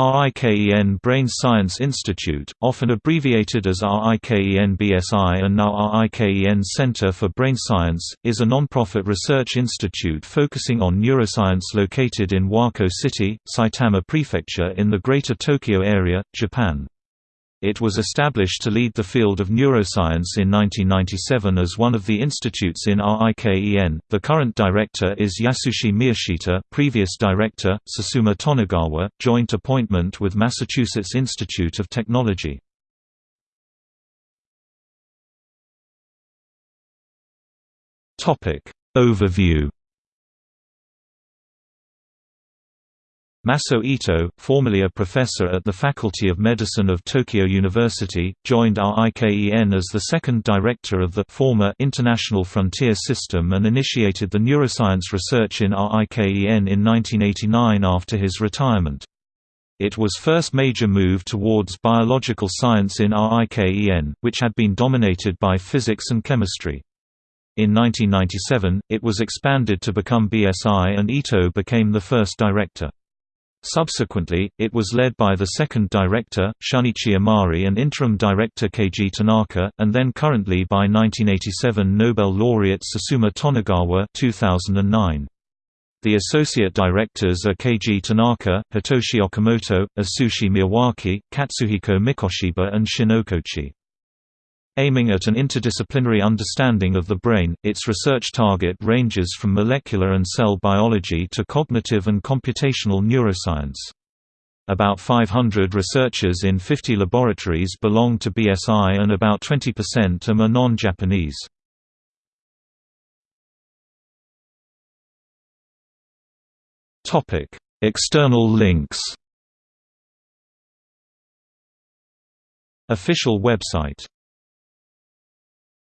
RIKEN Brain Science Institute, often abbreviated as RIKEN BSI and now RIKEN Center for Brain Science, is a non-profit research institute focusing on neuroscience located in Wako City, Saitama Prefecture in the Greater Tokyo Area, Japan. It was established to lead the field of neuroscience in 1997 as one of the institutes in RIKEN. The current director is Yasushi Miyashita, previous director Susumu Tonegawa, joint appointment with Massachusetts Institute of Technology. Topic Overview Masao Ito, formerly a professor at the Faculty of Medicine of Tokyo University, joined RIKEN as the second director of the former International Frontier System and initiated the neuroscience research in RIKEN in 1989 after his retirement. It was first major move towards biological science in RIKEN, which had been dominated by physics and chemistry. In 1997, it was expanded to become BSI and Ito became the first director. Subsequently, it was led by the second director, Shunichi Amari and interim director Keiji Tanaka, and then currently by 1987 Nobel laureate Susumu Tonegawa 2009. The associate directors are Keiji Tanaka, Hitoshi Okamoto, Atsushi Miyawaki, Katsuhiko Mikoshiba and Shinokochi. Aiming at an interdisciplinary understanding of the brain, its research target ranges from molecular and cell biology to cognitive and computational neuroscience. About 500 researchers in 50 laboratories belong to BSI and about 20% are non-Japanese. External links Official website